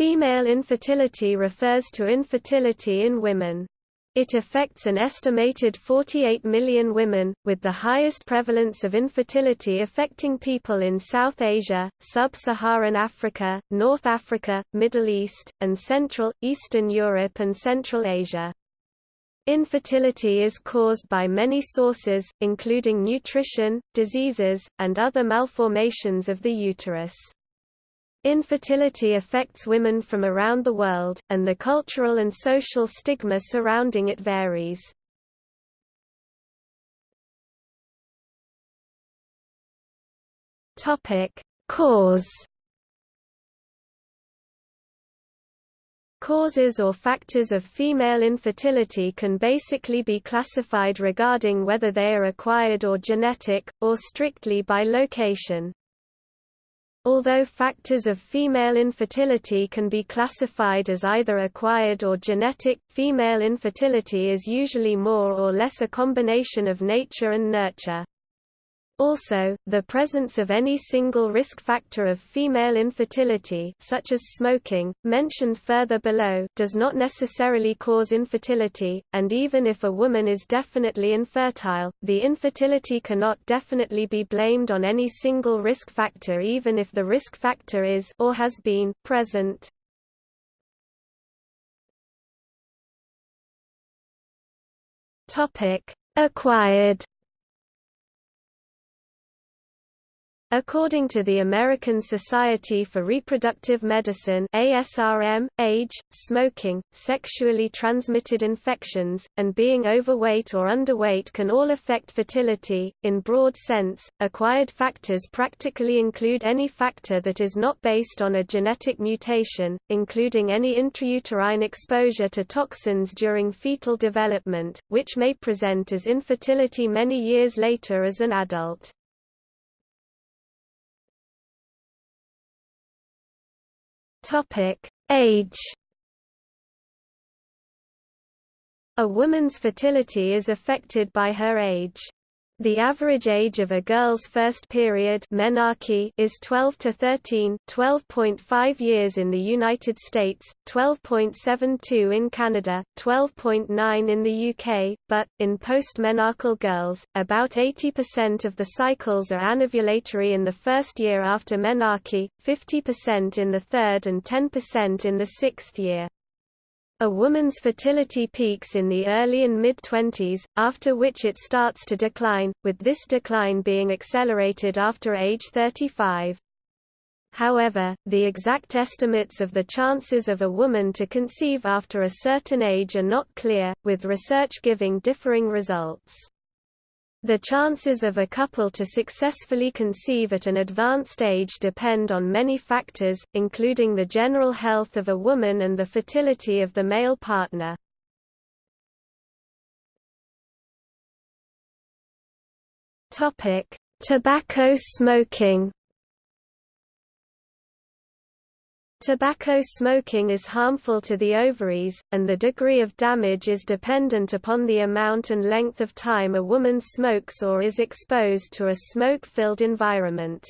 Female infertility refers to infertility in women. It affects an estimated 48 million women, with the highest prevalence of infertility affecting people in South Asia, Sub-Saharan Africa, North Africa, Middle East, and Central, Eastern Europe and Central Asia. Infertility is caused by many sources, including nutrition, diseases, and other malformations of the uterus. Infertility affects women from around the world, and the cultural and social stigma surrounding it varies. Topic: Cause Causes or factors of female infertility can basically be classified regarding whether they are acquired or genetic, or strictly by location. Although factors of female infertility can be classified as either acquired or genetic, female infertility is usually more or less a combination of nature and nurture. Also, the presence of any single risk factor of female infertility such as smoking, mentioned further below, does not necessarily cause infertility, and even if a woman is definitely infertile, the infertility cannot definitely be blamed on any single risk factor even if the risk factor is or has been present. Acquired According to the American Society for Reproductive Medicine ASRM, age, smoking, sexually transmitted infections, and being overweight or underweight can all affect fertility. In broad sense, acquired factors practically include any factor that is not based on a genetic mutation, including any intrauterine exposure to toxins during fetal development, which may present as infertility many years later as an adult. Topic: Age. A woman's fertility is affected by her age. The average age of a girl's first period menarche is 12 to 13, 12.5 years in the United States, 12.72 in Canada, 12.9 in the UK, but, in postmenarchal girls, about 80% of the cycles are anovulatory in the first year after menarche, 50% in the third and 10% in the sixth year. A woman's fertility peaks in the early and mid-twenties, after which it starts to decline, with this decline being accelerated after age 35. However, the exact estimates of the chances of a woman to conceive after a certain age are not clear, with research giving differing results. The chances of a couple to successfully conceive at an advanced age depend on many factors, including the general health of a woman and the fertility of the male partner. Tobacco smoking Tobacco smoking is harmful to the ovaries, and the degree of damage is dependent upon the amount and length of time a woman smokes or is exposed to a smoke-filled environment.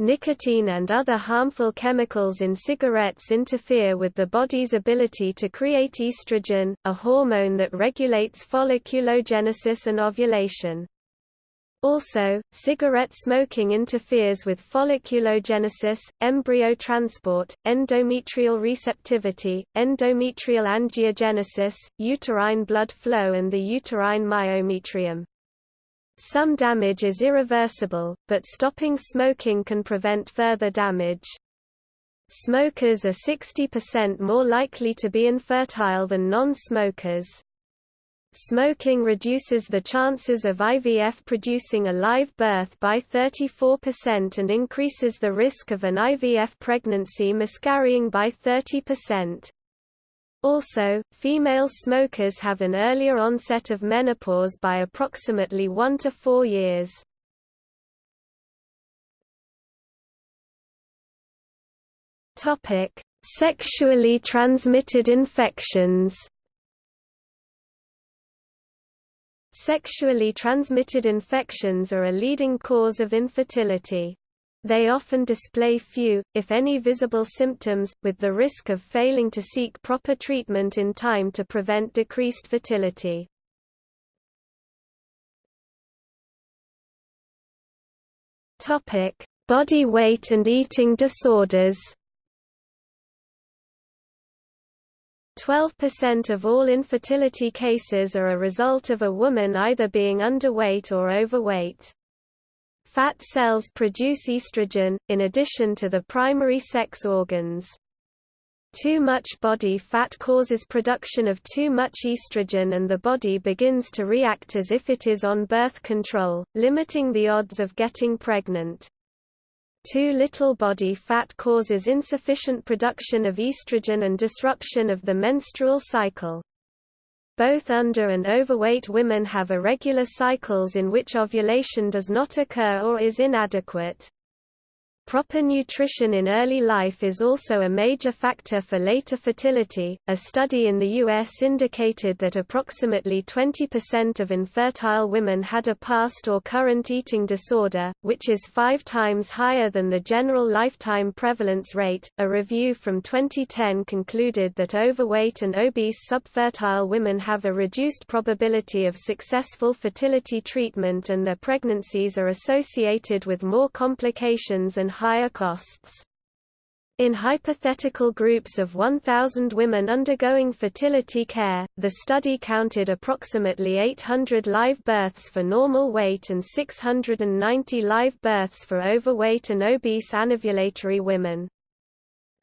Nicotine and other harmful chemicals in cigarettes interfere with the body's ability to create estrogen, a hormone that regulates folliculogenesis and ovulation. Also, cigarette smoking interferes with folliculogenesis, embryo transport, endometrial receptivity, endometrial angiogenesis, uterine blood flow and the uterine myometrium. Some damage is irreversible, but stopping smoking can prevent further damage. Smokers are 60% more likely to be infertile than non-smokers. Smoking reduces the chances of IVF producing a live birth by 34% and increases the risk of an IVF pregnancy miscarrying by 30%. Also, female smokers have an earlier onset of menopause by approximately 1 to 4 years. Sexually transmitted infections Sexually transmitted infections are a leading cause of infertility. They often display few, if any visible symptoms, with the risk of failing to seek proper treatment in time to prevent decreased fertility. Body weight and eating disorders 12% of all infertility cases are a result of a woman either being underweight or overweight. Fat cells produce estrogen, in addition to the primary sex organs. Too much body fat causes production of too much estrogen and the body begins to react as if it is on birth control, limiting the odds of getting pregnant. Too little body fat causes insufficient production of estrogen and disruption of the menstrual cycle. Both under and overweight women have irregular cycles in which ovulation does not occur or is inadequate. Proper nutrition in early life is also a major factor for later fertility. A study in the U.S. indicated that approximately 20% of infertile women had a past or current eating disorder, which is five times higher than the general lifetime prevalence rate. A review from 2010 concluded that overweight and obese subfertile women have a reduced probability of successful fertility treatment and their pregnancies are associated with more complications and higher costs. In hypothetical groups of 1,000 women undergoing fertility care, the study counted approximately 800 live births for normal weight and 690 live births for overweight and obese anovulatory women.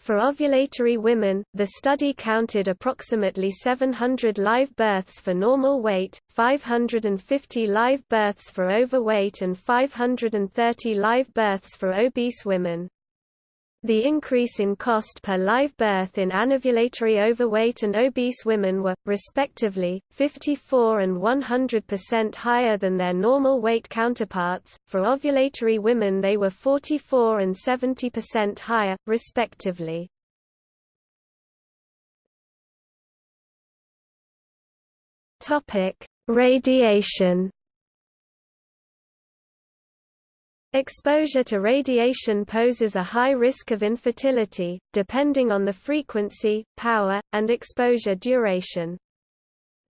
For ovulatory women, the study counted approximately 700 live births for normal weight, 550 live births for overweight and 530 live births for obese women. The increase in cost per live birth in anovulatory overweight and obese women were, respectively, 54 and 100% higher than their normal weight counterparts. For ovulatory women, they were 44 and 70% higher, respectively. Radiation Exposure to radiation poses a high risk of infertility, depending on the frequency, power, and exposure duration.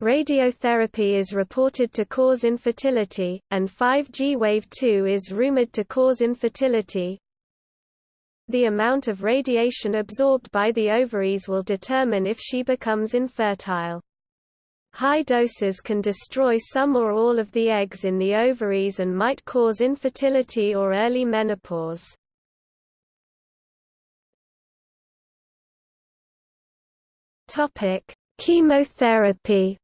Radiotherapy is reported to cause infertility, and 5G Wave 2 is rumored to cause infertility. The amount of radiation absorbed by the ovaries will determine if she becomes infertile. High doses can destroy some or all of the eggs in the ovaries and might cause infertility or early menopause. Topic: Chemotherapy.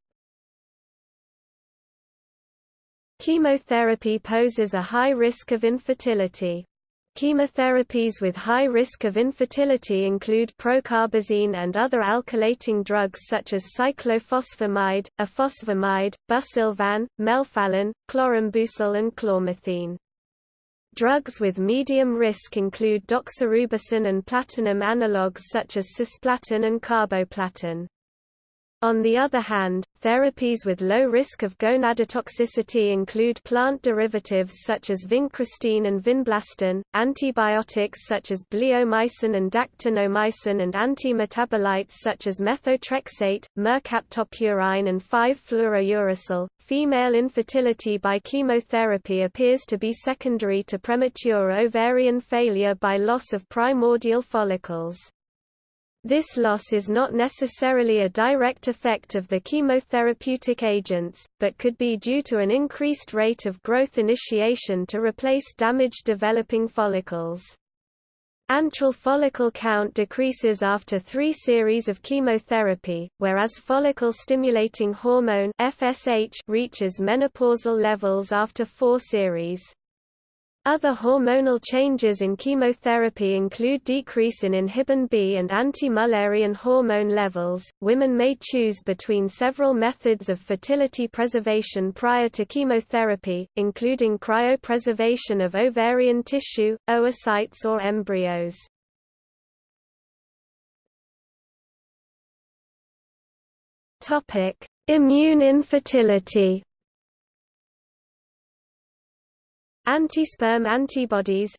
Chemotherapy poses a high risk of infertility. Chemotherapies with high risk of infertility include procarbazine and other alkylating drugs such as cyclophosphamide, ifosfamide, busulfan, melphalan, chlorambucil and chlormethine. Drugs with medium risk include doxorubicin and platinum analogues such as cisplatin and carboplatin. On the other hand, therapies with low risk of gonadotoxicity include plant derivatives such as vincristine and vinblastine, antibiotics such as bleomycin and dactinomycin and antimetabolites such as methotrexate, mercaptopurine and 5-fluorouracil. Female infertility by chemotherapy appears to be secondary to premature ovarian failure by loss of primordial follicles. This loss is not necessarily a direct effect of the chemotherapeutic agents, but could be due to an increased rate of growth initiation to replace damaged developing follicles. Antral follicle count decreases after three series of chemotherapy, whereas follicle-stimulating hormone FSH reaches menopausal levels after four series. Other hormonal changes in chemotherapy include decrease in inhibin B and anti-Mullerian hormone levels. Women may choose between several methods of fertility preservation prior to chemotherapy, including cryopreservation of ovarian tissue, oocytes or embryos. Topic: Immune infertility. Antisperm antibodies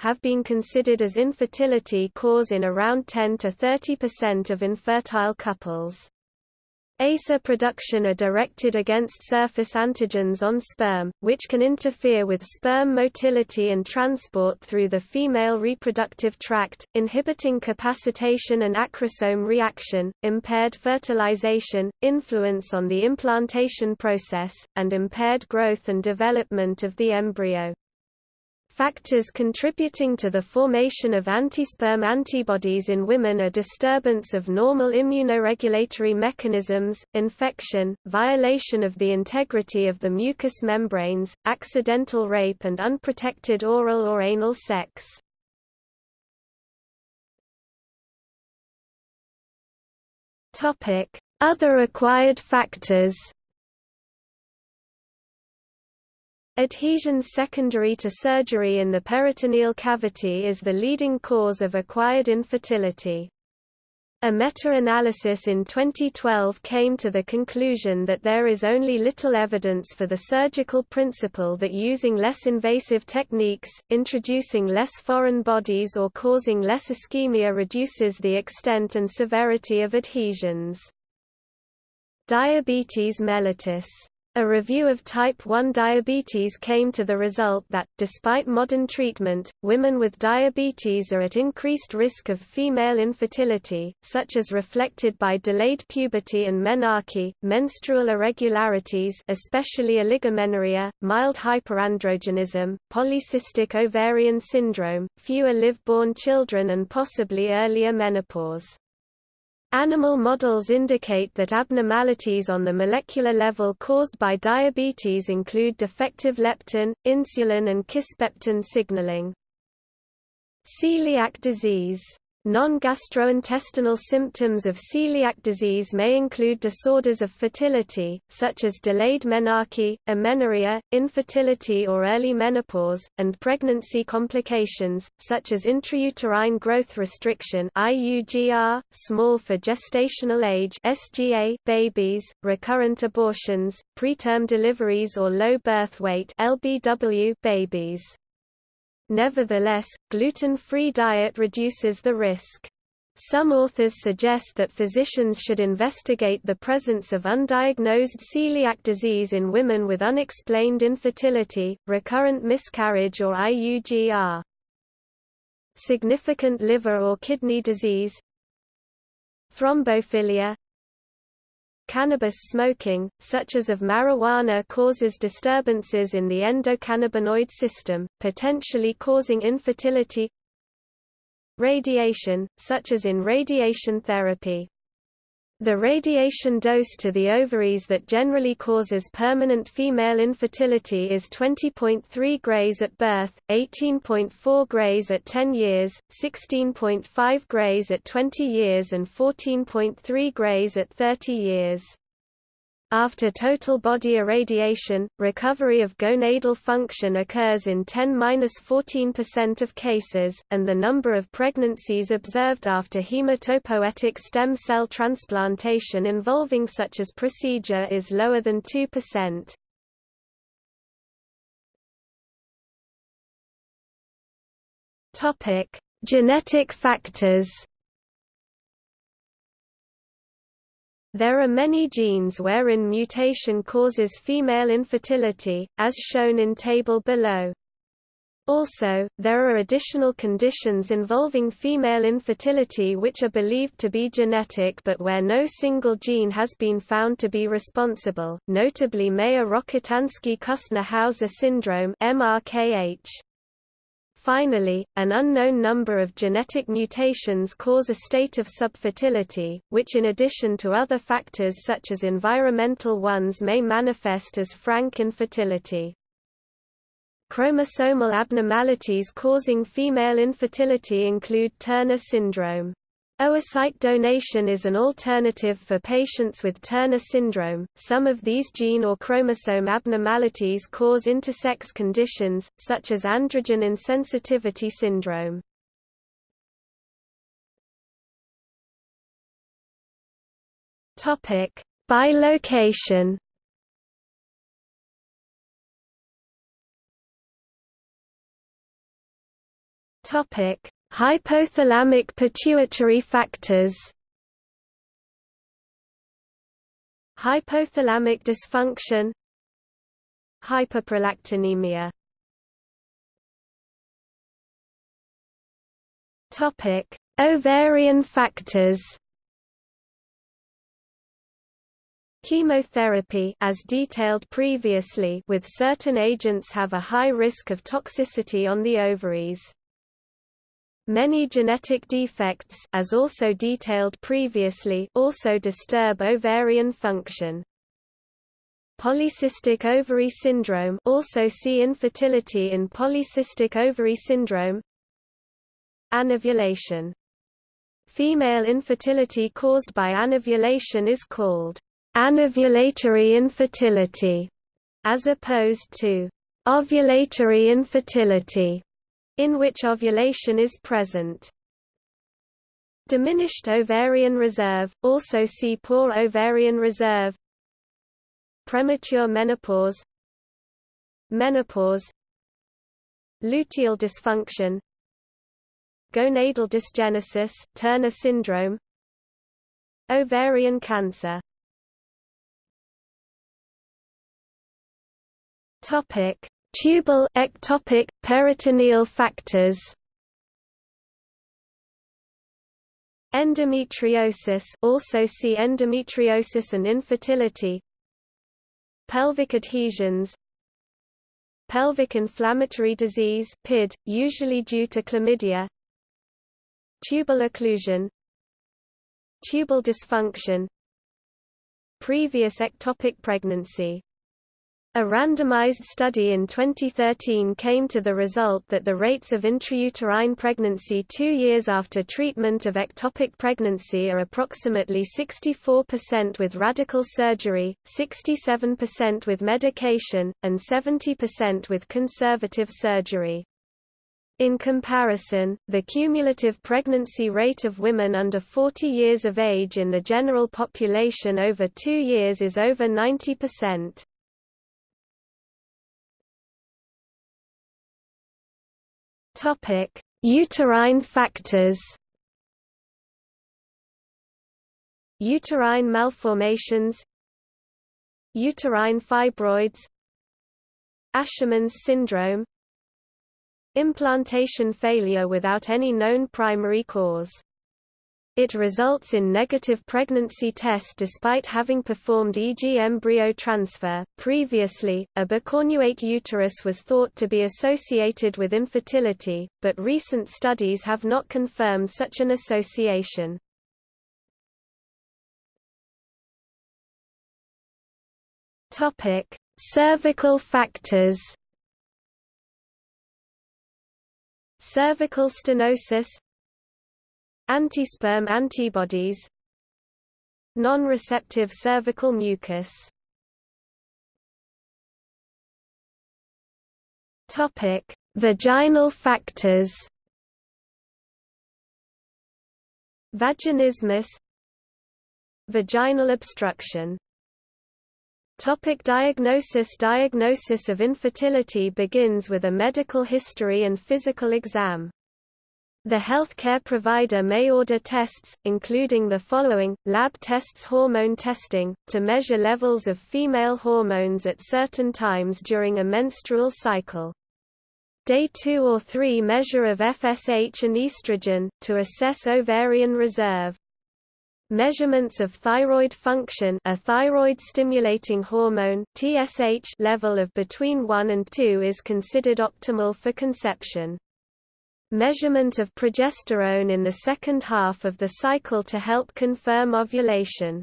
have been considered as infertility cause in around 10 to 30% of infertile couples. ASA production are directed against surface antigens on sperm, which can interfere with sperm motility and transport through the female reproductive tract, inhibiting capacitation and acrosome reaction, impaired fertilization, influence on the implantation process, and impaired growth and development of the embryo. Factors contributing to the formation of antisperm antibodies in women are disturbance of normal immunoregulatory mechanisms, infection, violation of the integrity of the mucous membranes, accidental rape and unprotected oral or anal sex. Other acquired factors Adhesions secondary to surgery in the peritoneal cavity is the leading cause of acquired infertility. A meta-analysis in 2012 came to the conclusion that there is only little evidence for the surgical principle that using less invasive techniques, introducing less foreign bodies or causing less ischemia reduces the extent and severity of adhesions. Diabetes mellitus a review of type 1 diabetes came to the result that, despite modern treatment, women with diabetes are at increased risk of female infertility, such as reflected by delayed puberty and menarche, menstrual irregularities especially oligomenorrhea, mild hyperandrogenism, polycystic ovarian syndrome, fewer live-born children and possibly earlier menopause. Animal models indicate that abnormalities on the molecular level caused by diabetes include defective leptin, insulin and kisspeptin signaling. Celiac disease Non-gastrointestinal symptoms of celiac disease may include disorders of fertility, such as delayed menarche, amenorrhea, infertility or early menopause, and pregnancy complications, such as intrauterine growth restriction IUGR, small for gestational age SGA babies, recurrent abortions, preterm deliveries or low birth weight LBW babies. Nevertheless, gluten-free diet reduces the risk. Some authors suggest that physicians should investigate the presence of undiagnosed celiac disease in women with unexplained infertility, recurrent miscarriage or IUGR. Significant liver or kidney disease Thrombophilia Cannabis smoking, such as of marijuana causes disturbances in the endocannabinoid system, potentially causing infertility. Radiation, such as in radiation therapy the radiation dose to the ovaries that generally causes permanent female infertility is 20.3 grays at birth, 18.4 grays at 10 years, 16.5 grays at 20 years and 14.3 grays at 30 years. After total body irradiation, recovery of gonadal function occurs in 10–14% of cases, and the number of pregnancies observed after hematopoietic stem cell transplantation involving such as procedure is lower than 2%. Genetic factors There are many genes wherein mutation causes female infertility, as shown in table below. Also, there are additional conditions involving female infertility which are believed to be genetic but where no single gene has been found to be responsible, notably Mayer-Rokitansky-Küster-Hauser syndrome MRKH. Finally, an unknown number of genetic mutations cause a state of subfertility, which in addition to other factors such as environmental ones may manifest as frank infertility. Chromosomal abnormalities causing female infertility include Turner syndrome. Oocyte donation is an alternative for patients with Turner syndrome. Some of these gene or chromosome abnormalities cause intersex conditions, such as androgen insensitivity syndrome. Topic: By location. Topic: Hypothalamic pituitary factors. Hypothalamic dysfunction Hyperprolactinemia Topic: Ovarian factors. Chemotherapy as detailed previously with certain agents have a high risk of toxicity on the ovaries. Many genetic defects as also detailed previously also disturb ovarian function. Polycystic ovary syndrome also see infertility in polycystic ovary syndrome. Anovulation. Female infertility caused by anovulation is called anovulatory infertility, as opposed to ovulatory infertility, in which ovulation is present. Diminished ovarian reserve, also see poor ovarian reserve. Premature menopause. Menopause. Luteal dysfunction. Gonadal dysgenesis Turner syndrome. Ovarian cancer. Topic Tubal ectopic peritoneal factors. Endometriosis also see endometriosis and infertility. Pelvic adhesions. Pelvic inflammatory disease PID, usually due to chlamydia. Tubal occlusion. Tubal dysfunction. Previous ectopic pregnancy a randomized study in 2013 came to the result that the rates of intrauterine pregnancy two years after treatment of ectopic pregnancy are approximately 64% with radical surgery, 67% with medication, and 70% with conservative surgery. In comparison, the cumulative pregnancy rate of women under 40 years of age in the general population over two years is over 90%. Topic: Uterine factors. Uterine malformations. Uterine fibroids. Asherman's syndrome. Implantation failure without any known primary cause it results in negative pregnancy test despite having performed EG embryo transfer. Previously, a bicornuate uterus was thought to be associated with infertility, but recent studies have not confirmed such an association. Topic: Cervical factors. Cervical stenosis Antisperm antibodies Non-receptive cervical mucus Topic: Vaginal factors. Vaginismus Vaginal obstruction Topic diagnosis Diagnosis of infertility begins with a medical history and physical exam. The healthcare provider may order tests, including the following, lab tests hormone testing, to measure levels of female hormones at certain times during a menstrual cycle. Day 2 or 3 measure of FSH and estrogen, to assess ovarian reserve. Measurements of thyroid function a thyroid-stimulating hormone TSH level of between 1 and 2 is considered optimal for conception measurement of progesterone in the second half of the cycle to help confirm ovulation.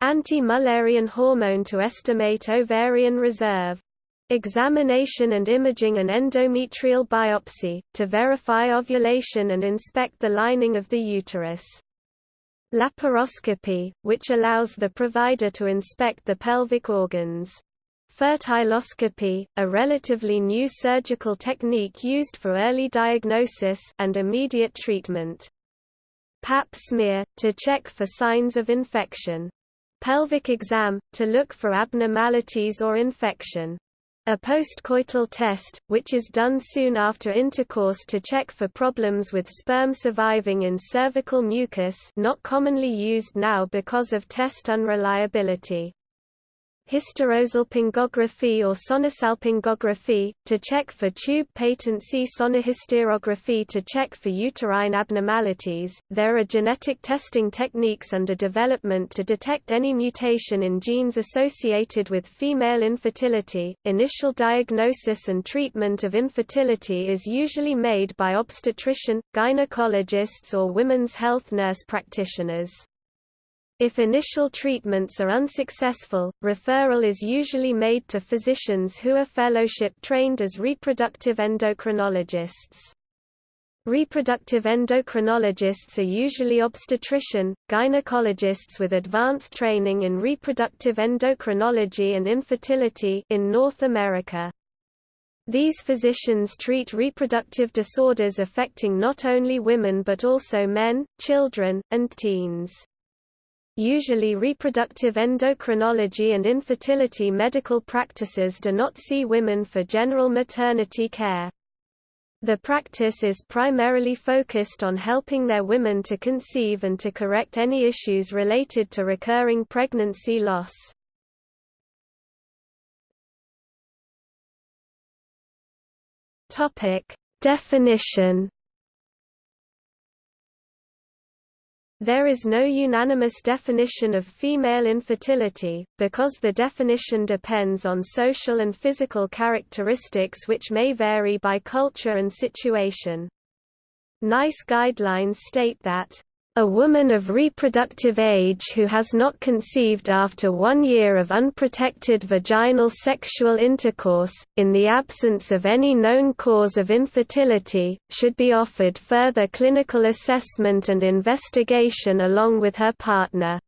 Anti-Mullerian hormone to estimate ovarian reserve. Examination and imaging an endometrial biopsy, to verify ovulation and inspect the lining of the uterus. Laparoscopy, which allows the provider to inspect the pelvic organs. Fertiloscopy, a relatively new surgical technique used for early diagnosis and immediate treatment. Pap smear, to check for signs of infection. Pelvic exam, to look for abnormalities or infection. A postcoital test, which is done soon after intercourse to check for problems with sperm surviving in cervical mucus not commonly used now because of test unreliability hysterosalpingography or sonosalpingography, to check for tube patency sonohysterography to check for uterine abnormalities. There are genetic testing techniques under development to detect any mutation in genes associated with female infertility. Initial diagnosis and treatment of infertility is usually made by obstetrician, gynecologists or women's health nurse practitioners. If initial treatments are unsuccessful, referral is usually made to physicians who are fellowship-trained as reproductive endocrinologists. Reproductive endocrinologists are usually obstetrician, gynecologists with advanced training in reproductive endocrinology and infertility in North America. These physicians treat reproductive disorders affecting not only women but also men, children, and teens. Usually reproductive endocrinology and infertility medical practices do not see women for general maternity care. The practice is primarily focused on helping their women to conceive and to correct any issues related to recurring pregnancy loss. Definition There is no unanimous definition of female infertility, because the definition depends on social and physical characteristics which may vary by culture and situation. NICE guidelines state that a woman of reproductive age who has not conceived after one year of unprotected vaginal sexual intercourse, in the absence of any known cause of infertility, should be offered further clinical assessment and investigation along with her partner.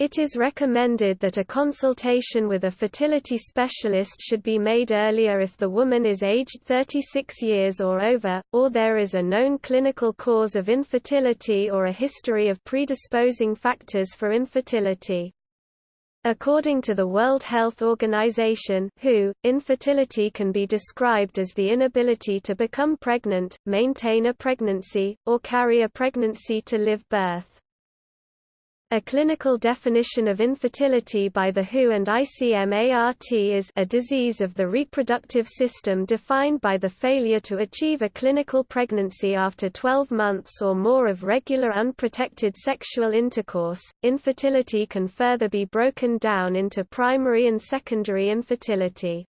It is recommended that a consultation with a fertility specialist should be made earlier if the woman is aged 36 years or over, or there is a known clinical cause of infertility or a history of predisposing factors for infertility. According to the World Health Organization WHO, infertility can be described as the inability to become pregnant, maintain a pregnancy, or carry a pregnancy to live birth. A clinical definition of infertility by the WHO and ICMART is a disease of the reproductive system defined by the failure to achieve a clinical pregnancy after 12 months or more of regular unprotected sexual intercourse. Infertility can further be broken down into primary and secondary infertility.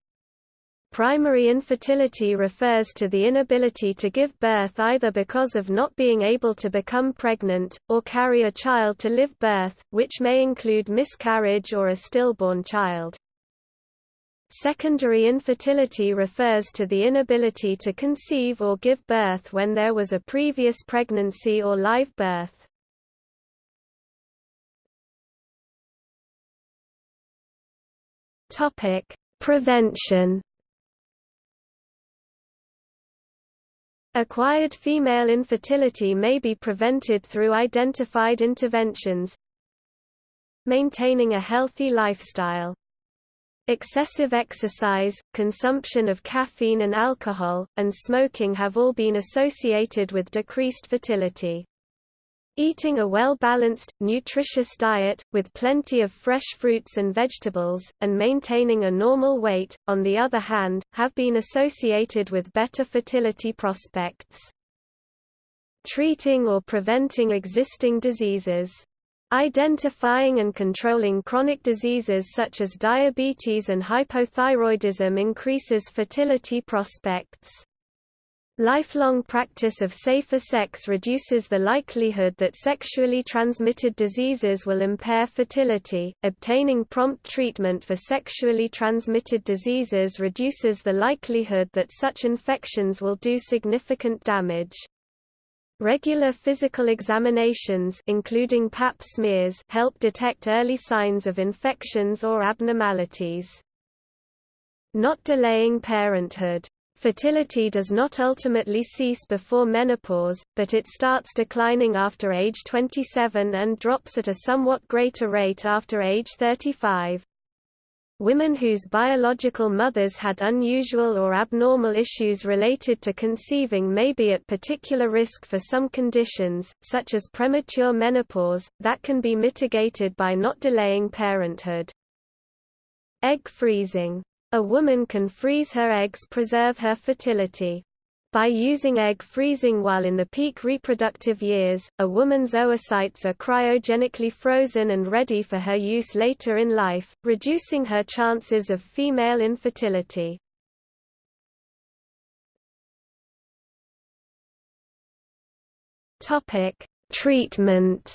Primary infertility refers to the inability to give birth either because of not being able to become pregnant, or carry a child to live birth, which may include miscarriage or a stillborn child. Secondary infertility refers to the inability to conceive or give birth when there was a previous pregnancy or live birth. Prevention Acquired female infertility may be prevented through identified interventions Maintaining a healthy lifestyle Excessive exercise, consumption of caffeine and alcohol, and smoking have all been associated with decreased fertility. Eating a well-balanced, nutritious diet, with plenty of fresh fruits and vegetables, and maintaining a normal weight, on the other hand, have been associated with better fertility prospects. Treating or preventing existing diseases. Identifying and controlling chronic diseases such as diabetes and hypothyroidism increases fertility prospects. Lifelong practice of safer sex reduces the likelihood that sexually transmitted diseases will impair fertility. Obtaining prompt treatment for sexually transmitted diseases reduces the likelihood that such infections will do significant damage. Regular physical examinations including pap smears help detect early signs of infections or abnormalities. Not delaying parenthood Fertility does not ultimately cease before menopause, but it starts declining after age 27 and drops at a somewhat greater rate after age 35. Women whose biological mothers had unusual or abnormal issues related to conceiving may be at particular risk for some conditions, such as premature menopause, that can be mitigated by not delaying parenthood. Egg freezing. A woman can freeze her eggs preserve her fertility. By using egg freezing while in the peak reproductive years, a woman's oocytes are cryogenically frozen and ready for her use later in life, reducing her chances of female infertility. Treatment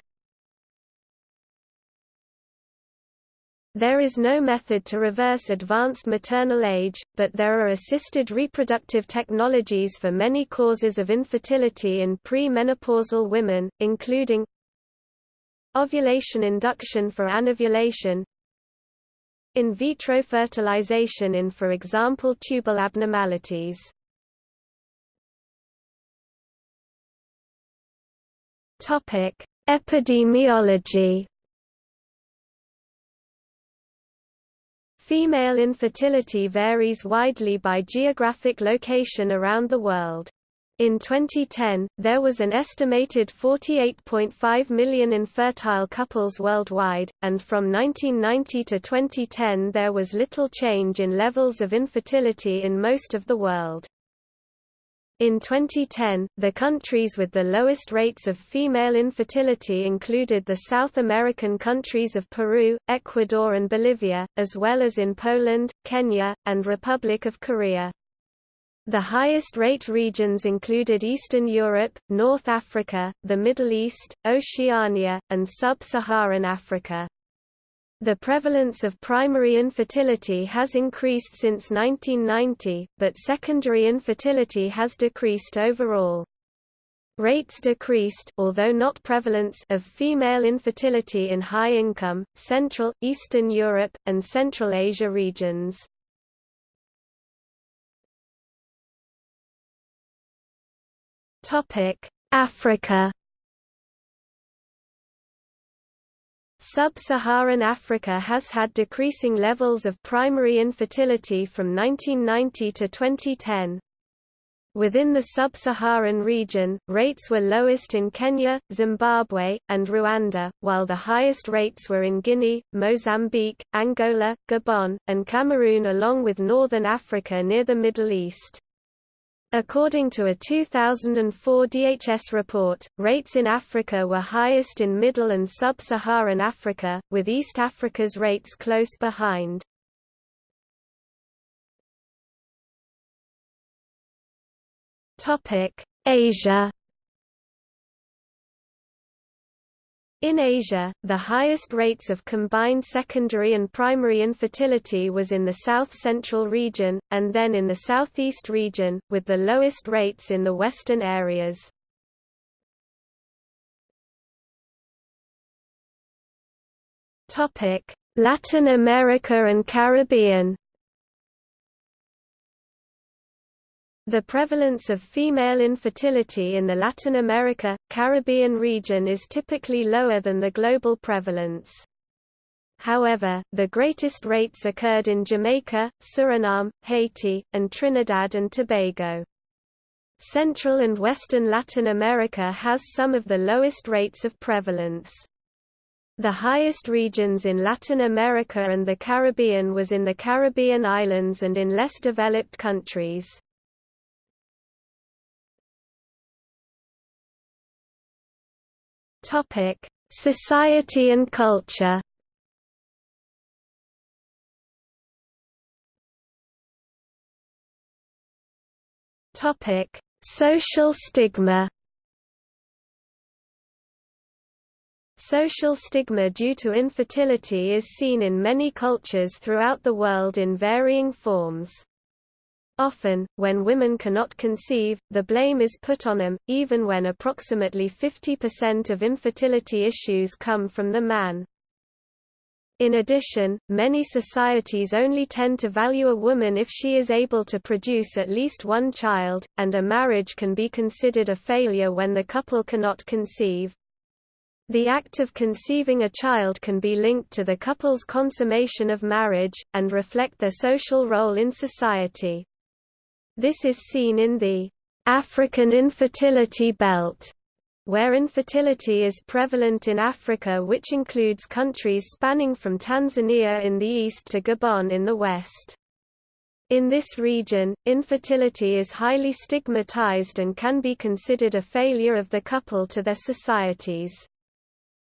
There is no method to reverse advanced maternal age, but there are assisted reproductive technologies for many causes of infertility in pre-menopausal women, including ovulation induction for anovulation, in vitro fertilization in for example tubal abnormalities. Epidemiology Female infertility varies widely by geographic location around the world. In 2010, there was an estimated 48.5 million infertile couples worldwide, and from 1990 to 2010 there was little change in levels of infertility in most of the world. In 2010, the countries with the lowest rates of female infertility included the South American countries of Peru, Ecuador and Bolivia, as well as in Poland, Kenya, and Republic of Korea. The highest rate regions included Eastern Europe, North Africa, the Middle East, Oceania, and Sub-Saharan Africa. The prevalence of primary infertility has increased since 1990, but secondary infertility has decreased overall. Rates decreased although not prevalence of female infertility in high-income, Central, Eastern Europe, and Central Asia regions. Africa Sub-Saharan Africa has had decreasing levels of primary infertility from 1990 to 2010. Within the sub-Saharan region, rates were lowest in Kenya, Zimbabwe, and Rwanda, while the highest rates were in Guinea, Mozambique, Angola, Gabon, and Cameroon along with northern Africa near the Middle East. According to a 2004 DHS report, rates in Africa were highest in Middle and Sub-Saharan Africa, with East Africa's rates close behind. Asia In Asia, the highest rates of combined secondary and primary infertility was in the south-central region, and then in the southeast region, with the lowest rates in the western areas. Latin America and Caribbean The prevalence of female infertility in the Latin America, Caribbean region is typically lower than the global prevalence. However, the greatest rates occurred in Jamaica, Suriname, Haiti, and Trinidad and Tobago. Central and Western Latin America has some of the lowest rates of prevalence. The highest regions in Latin America and the Caribbean was in the Caribbean islands and in less developed countries. Topic: Society and culture. Topic: Social stigma. Social stigma due to infertility is seen in many cultures throughout the world in varying forms. Often, when women cannot conceive, the blame is put on them, even when approximately 50% of infertility issues come from the man. In addition, many societies only tend to value a woman if she is able to produce at least one child, and a marriage can be considered a failure when the couple cannot conceive. The act of conceiving a child can be linked to the couple's consummation of marriage, and reflect their social role in society. This is seen in the African infertility belt, where infertility is prevalent in Africa which includes countries spanning from Tanzania in the east to Gabon in the west. In this region, infertility is highly stigmatized and can be considered a failure of the couple to their societies.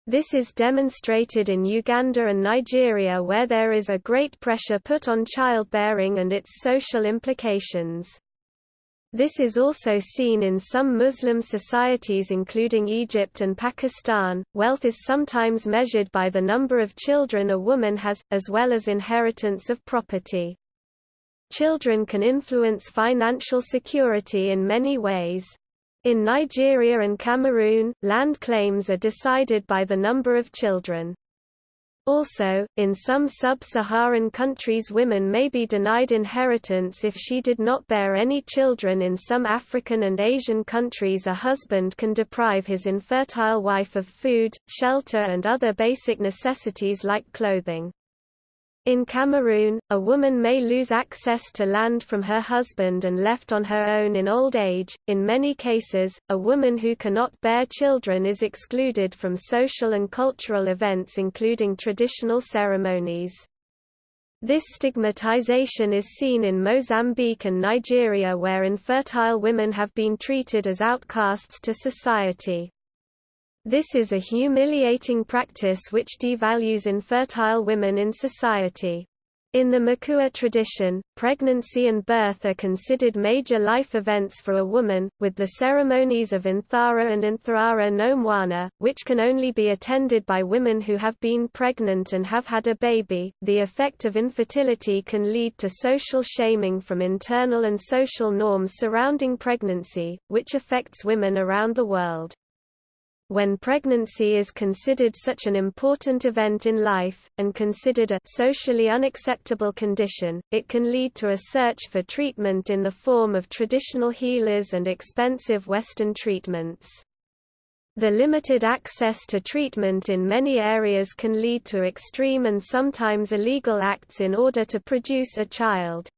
This is demonstrated in Uganda and Nigeria where there is a great pressure put on childbearing and its social implications. This is also seen in some Muslim societies including Egypt and Pakistan. Wealth is sometimes measured by the number of children a woman has, as well as inheritance of property. Children can influence financial security in many ways. In Nigeria and Cameroon, land claims are decided by the number of children. Also, in some sub-Saharan countries women may be denied inheritance if she did not bear any children in some African and Asian countries a husband can deprive his infertile wife of food, shelter and other basic necessities like clothing. In Cameroon, a woman may lose access to land from her husband and left on her own in old age. In many cases, a woman who cannot bear children is excluded from social and cultural events including traditional ceremonies. This stigmatization is seen in Mozambique and Nigeria where infertile women have been treated as outcasts to society. This is a humiliating practice which devalues infertile women in society. In the Makua tradition, pregnancy and birth are considered major life events for a woman, with the ceremonies of Inthara and Intharara no Mwana, which can only be attended by women who have been pregnant and have had a baby. The effect of infertility can lead to social shaming from internal and social norms surrounding pregnancy, which affects women around the world. When pregnancy is considered such an important event in life, and considered a socially unacceptable condition, it can lead to a search for treatment in the form of traditional healers and expensive Western treatments. The limited access to treatment in many areas can lead to extreme and sometimes illegal acts in order to produce a child.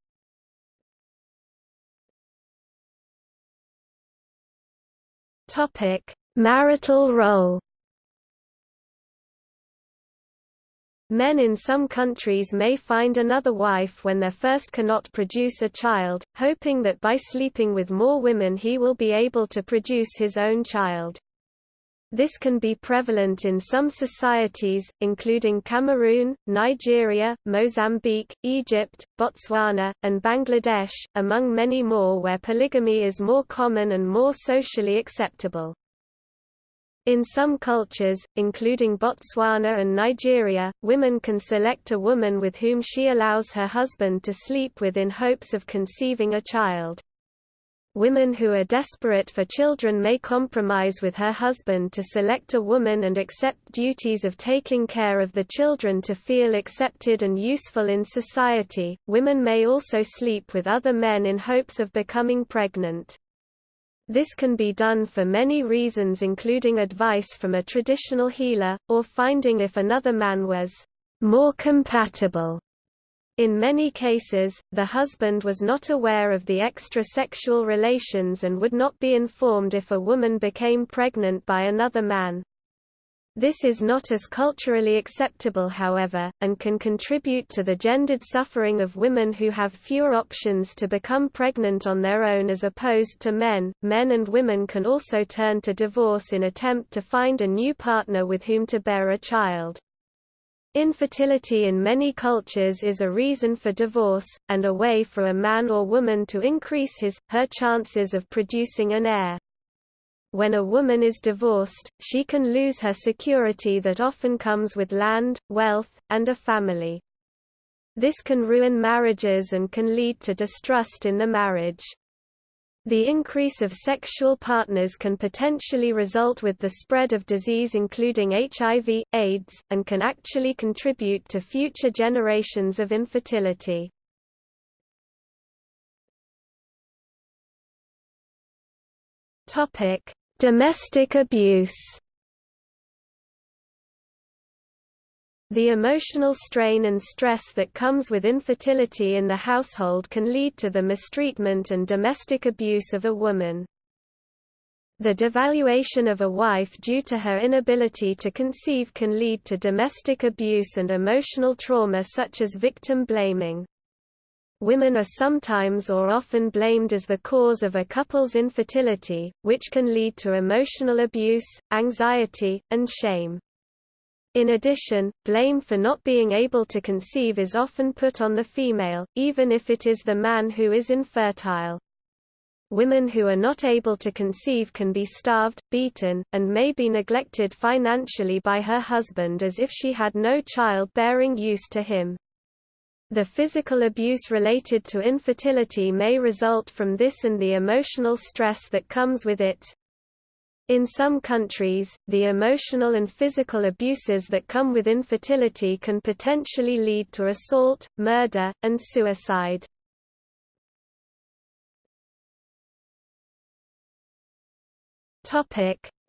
Topic: Marital role Men in some countries may find another wife when their first cannot produce a child, hoping that by sleeping with more women he will be able to produce his own child. This can be prevalent in some societies, including Cameroon, Nigeria, Mozambique, Egypt, Botswana, and Bangladesh, among many more where polygamy is more common and more socially acceptable. In some cultures, including Botswana and Nigeria, women can select a woman with whom she allows her husband to sleep with in hopes of conceiving a child. Women who are desperate for children may compromise with her husband to select a woman and accept duties of taking care of the children to feel accepted and useful in society. Women may also sleep with other men in hopes of becoming pregnant. This can be done for many reasons including advice from a traditional healer, or finding if another man was more compatible. In many cases, the husband was not aware of the extra-sexual relations and would not be informed if a woman became pregnant by another man. This is not as culturally acceptable however, and can contribute to the gendered suffering of women who have fewer options to become pregnant on their own as opposed to men. Men and women can also turn to divorce in attempt to find a new partner with whom to bear a child. Infertility in many cultures is a reason for divorce, and a way for a man or woman to increase his, her chances of producing an heir. When a woman is divorced, she can lose her security that often comes with land, wealth, and a family. This can ruin marriages and can lead to distrust in the marriage. The increase of sexual partners can potentially result with the spread of disease including HIV, AIDS, and can actually contribute to future generations of infertility. Topic: Domestic abuse The emotional strain and stress that comes with infertility in the household can lead to the mistreatment and domestic abuse of a woman. The devaluation of a wife due to her inability to conceive can lead to domestic abuse and emotional trauma such as victim blaming. Women are sometimes or often blamed as the cause of a couple's infertility, which can lead to emotional abuse, anxiety, and shame. In addition, blame for not being able to conceive is often put on the female, even if it is the man who is infertile. Women who are not able to conceive can be starved, beaten, and may be neglected financially by her husband as if she had no child-bearing use to him. The physical abuse related to infertility may result from this and the emotional stress that comes with it. In some countries, the emotional and physical abuses that come with infertility can potentially lead to assault, murder, and suicide.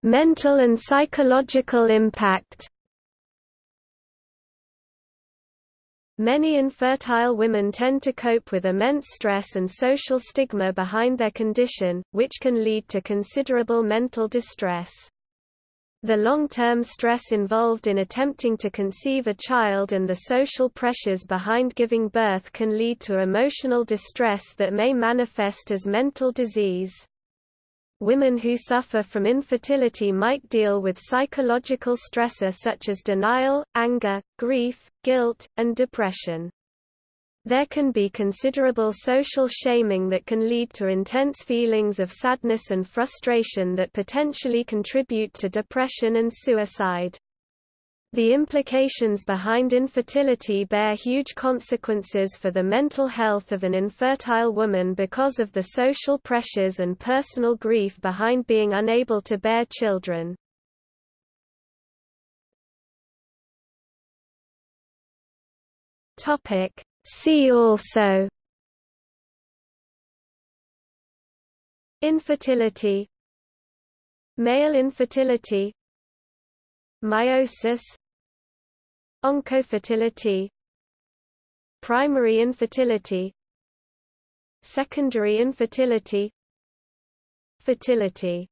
Mental and psychological impact. Many infertile women tend to cope with immense stress and social stigma behind their condition, which can lead to considerable mental distress. The long-term stress involved in attempting to conceive a child and the social pressures behind giving birth can lead to emotional distress that may manifest as mental disease. Women who suffer from infertility might deal with psychological stressor such as denial, anger, grief, guilt, and depression. There can be considerable social shaming that can lead to intense feelings of sadness and frustration that potentially contribute to depression and suicide. The implications behind infertility bear huge consequences for the mental health of an infertile woman because of the social pressures and personal grief behind being unable to bear children. See also Infertility Male infertility Meiosis. Oncofertility. Primary infertility. Secondary infertility. Fertility